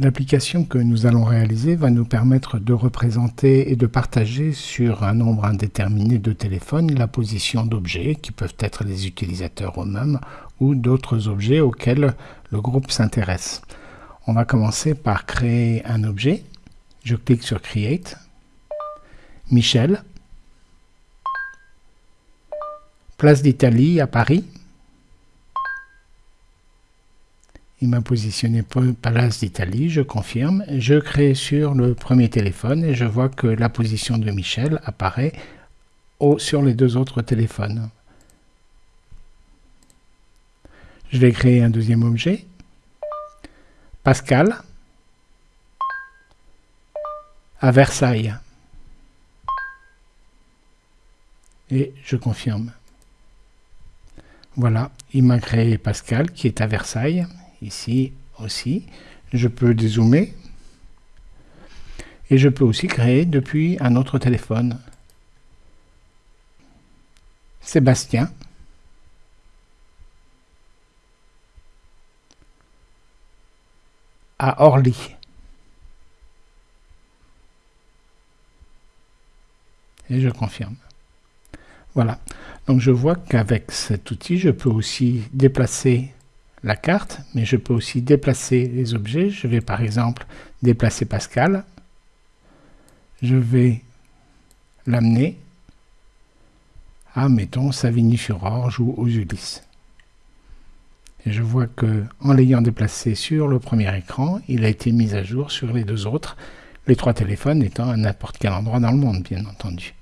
L'application que nous allons réaliser va nous permettre de représenter et de partager sur un nombre indéterminé de téléphones la position d'objets qui peuvent être les utilisateurs eux-mêmes ou d'autres objets auxquels le groupe s'intéresse. On va commencer par créer un objet. Je clique sur Create. Michel. Place d'Italie à Paris. Il m'a positionné Palace d'Italie, je confirme. Je crée sur le premier téléphone et je vois que la position de Michel apparaît sur les deux autres téléphones. Je vais créer un deuxième objet. Pascal à Versailles. Et je confirme. Voilà, il m'a créé Pascal qui est à Versailles ici aussi. Je peux dézoomer. Et je peux aussi créer depuis un autre téléphone. Sébastien. à Orly. Et je confirme. Voilà. Donc je vois qu'avec cet outil, je peux aussi déplacer la carte, mais je peux aussi déplacer les objets. Je vais par exemple déplacer Pascal. Je vais l'amener à, mettons, Savigny-sur-Orge ou aux Ulysses. Et je vois que en l'ayant déplacé sur le premier écran, il a été mis à jour sur les deux autres, les trois téléphones étant à n'importe quel endroit dans le monde, bien entendu.